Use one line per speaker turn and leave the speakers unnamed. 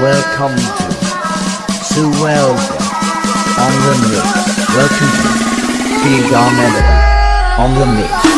Welcome to Suelga on the mix. Welcome to Big on the mix.